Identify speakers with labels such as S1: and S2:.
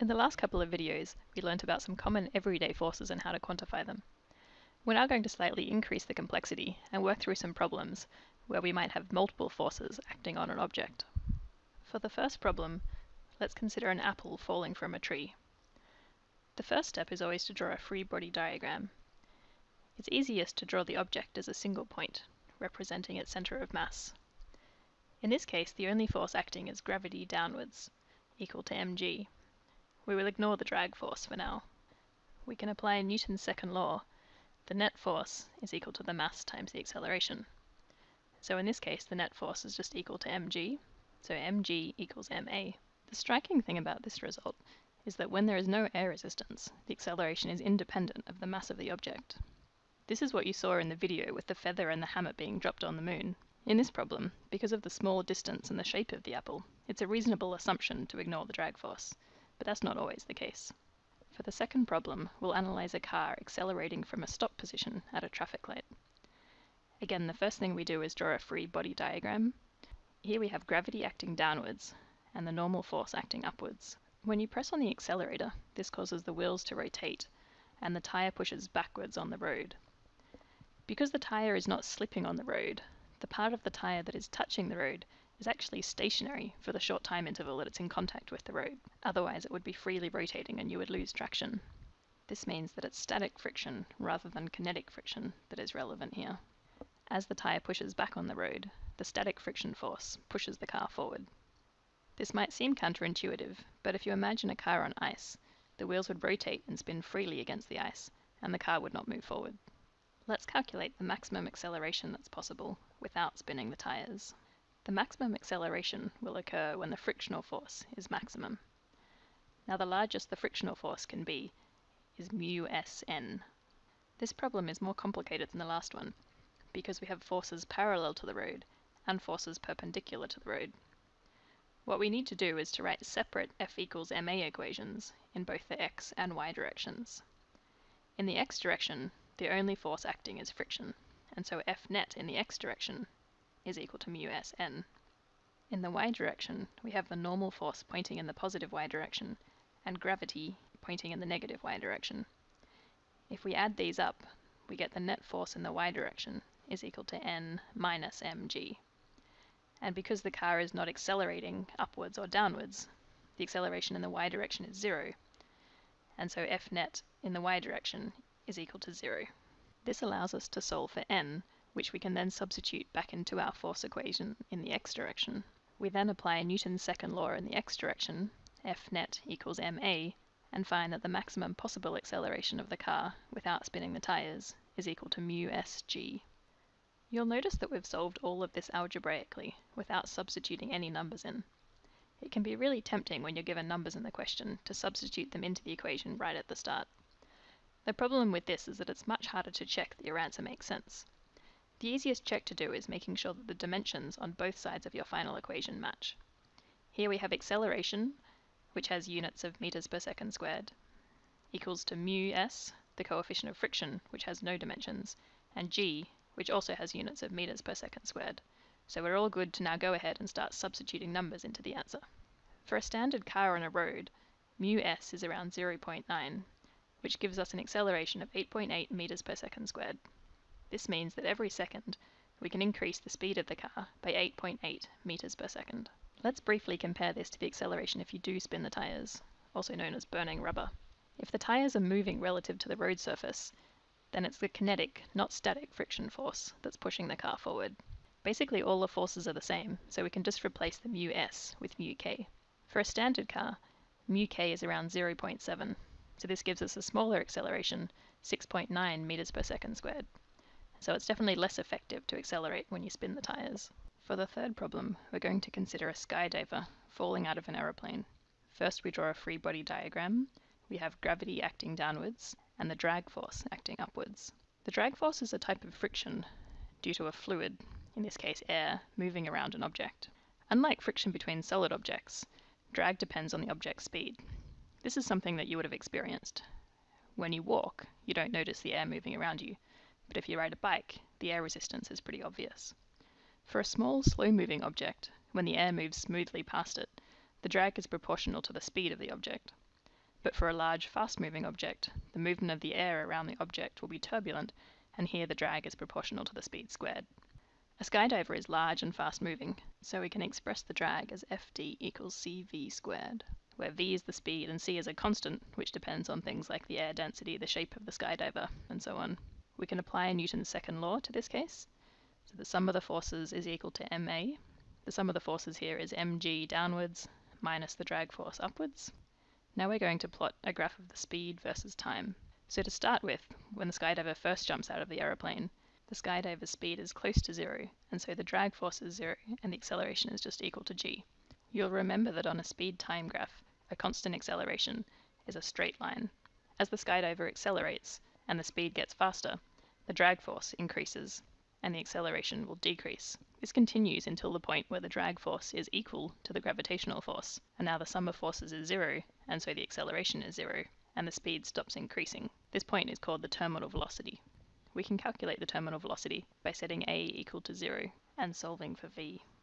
S1: In the last couple of videos, we learnt about some common everyday forces and how to quantify them. We're now going to slightly increase the complexity and work through some problems where we might have multiple forces acting on an object. For the first problem, let's consider an apple falling from a tree. The first step is always to draw a free body diagram. It's easiest to draw the object as a single point, representing its center of mass. In this case, the only force acting is gravity downwards, equal to mg. We will ignore the drag force for now. We can apply Newton's second law. The net force is equal to the mass times the acceleration. So in this case, the net force is just equal to mg, so mg equals ma. The striking thing about this result is that when there is no air resistance, the acceleration is independent of the mass of the object. This is what you saw in the video with the feather and the hammer being dropped on the moon. In this problem, because of the small distance and the shape of the apple, it's a reasonable assumption to ignore the drag force but that's not always the case. For the second problem, we'll analyze a car accelerating from a stop position at a traffic light. Again, the first thing we do is draw a free body diagram. Here we have gravity acting downwards and the normal force acting upwards. When you press on the accelerator, this causes the wheels to rotate and the tire pushes backwards on the road. Because the tire is not slipping on the road, the part of the tire that is touching the road is actually stationary for the short time interval that it's in contact with the road. Otherwise, it would be freely rotating and you would lose traction. This means that it's static friction rather than kinetic friction that is relevant here. As the tyre pushes back on the road, the static friction force pushes the car forward. This might seem counterintuitive, but if you imagine a car on ice, the wheels would rotate and spin freely against the ice, and the car would not move forward. Let's calculate the maximum acceleration that's possible without spinning the tyres. The maximum acceleration will occur when the frictional force is maximum. Now the largest the frictional force can be is mu sn. This problem is more complicated than the last one because we have forces parallel to the road and forces perpendicular to the road. What we need to do is to write separate F equals ma equations in both the x and y directions. In the x direction, the only force acting is friction, and so F net in the x direction is equal to mu sn. In the y direction, we have the normal force pointing in the positive y direction and gravity pointing in the negative y direction. If we add these up, we get the net force in the y direction is equal to n minus mg. And because the car is not accelerating upwards or downwards, the acceleration in the y direction is zero, and so F net in the y direction is equal to zero. This allows us to solve for n which we can then substitute back into our force equation in the x direction. We then apply Newton's second law in the x direction, F net equals ma, and find that the maximum possible acceleration of the car without spinning the tyres is equal to mu sg. You'll notice that we've solved all of this algebraically without substituting any numbers in. It can be really tempting when you're given numbers in the question to substitute them into the equation right at the start. The problem with this is that it's much harder to check that your answer makes sense. The easiest check to do is making sure that the dimensions on both sides of your final equation match. Here we have acceleration, which has units of meters per second squared, equals to mu s, the coefficient of friction, which has no dimensions, and g, which also has units of meters per second squared. So we're all good to now go ahead and start substituting numbers into the answer. For a standard car on a road, mu s is around 0.9, which gives us an acceleration of 8.8 meters per second squared. This means that every second we can increase the speed of the car by 8.8 meters per second. Let's briefly compare this to the acceleration if you do spin the tires, also known as burning rubber. If the tires are moving relative to the road surface, then it's the kinetic, not static friction force that's pushing the car forward. Basically all the forces are the same, so we can just replace the mu s with mu k. For a standard car, mu k is around 0.7, so this gives us a smaller acceleration, 6.9 meters per second squared so it's definitely less effective to accelerate when you spin the tires. For the third problem, we're going to consider a skydiver falling out of an aeroplane. First we draw a free body diagram. We have gravity acting downwards and the drag force acting upwards. The drag force is a type of friction due to a fluid, in this case air, moving around an object. Unlike friction between solid objects, drag depends on the object's speed. This is something that you would have experienced. When you walk, you don't notice the air moving around you, but if you ride a bike, the air resistance is pretty obvious. For a small, slow-moving object, when the air moves smoothly past it, the drag is proportional to the speed of the object. But for a large, fast-moving object, the movement of the air around the object will be turbulent, and here the drag is proportional to the speed squared. A skydiver is large and fast-moving, so we can express the drag as Fd equals cv squared, where v is the speed and c is a constant, which depends on things like the air density, the shape of the skydiver, and so on. We can apply Newton's second law to this case. So the sum of the forces is equal to ma. The sum of the forces here is mg downwards minus the drag force upwards. Now we're going to plot a graph of the speed versus time. So to start with, when the skydiver first jumps out of the aeroplane, the skydiver's speed is close to zero, and so the drag force is zero, and the acceleration is just equal to g. You'll remember that on a speed-time graph, a constant acceleration is a straight line. As the skydiver accelerates and the speed gets faster, the drag force increases and the acceleration will decrease. This continues until the point where the drag force is equal to the gravitational force, and now the sum of forces is zero, and so the acceleration is zero, and the speed stops increasing. This point is called the terminal velocity. We can calculate the terminal velocity by setting a equal to zero and solving for v.